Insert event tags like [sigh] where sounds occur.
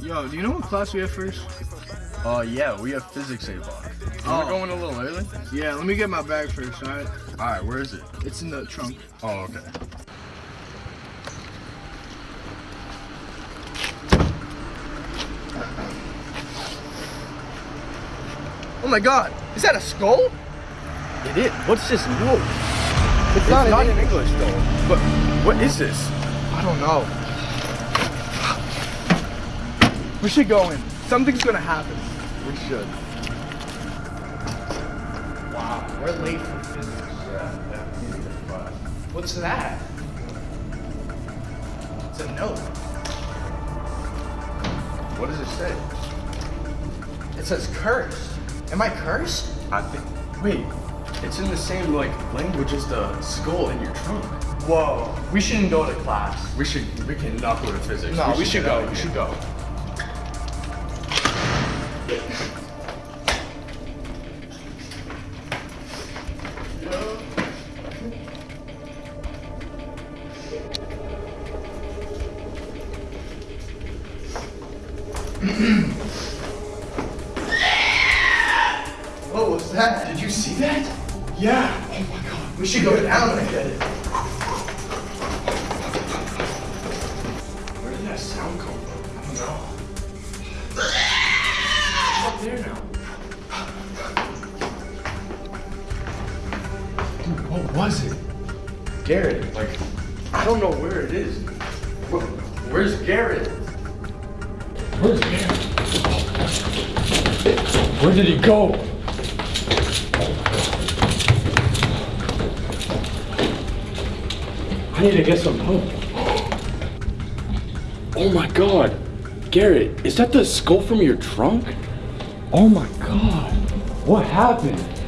Yo, do you know what class we have first? Uh, yeah, we have physics 8 o'clock. Oh. We're going a little early? Yeah, let me get my bag first, alright? Alright, where is it? It's in the trunk. Oh, okay. Oh my god, is that a skull? It is. What's this note? It's, It's not, in English though. But what is this? I don't know. We should go in. Something's gonna happen. We should. Wow, we're late for physics. What's that? It's a note. What does it say? It says cursed. Am I cursed? I think. Wait, it's in the same like language as the skull in your trunk. Whoa. We shouldn't go to class. We should. We can not go to physics. No, we should get out go. We here. should go. [clears throat] What was that? Did you see that? Yeah. Oh my god. We should go down and get it. Where did that sound come from? I don't know. Up there now. Dude, what was it? Garrett, like, I don't know where it is. Where's Garrett? Where's Garrett? Where did he go? I need to get some help. Oh my god. Garrett, is that the skull from your trunk? Oh my god. What happened?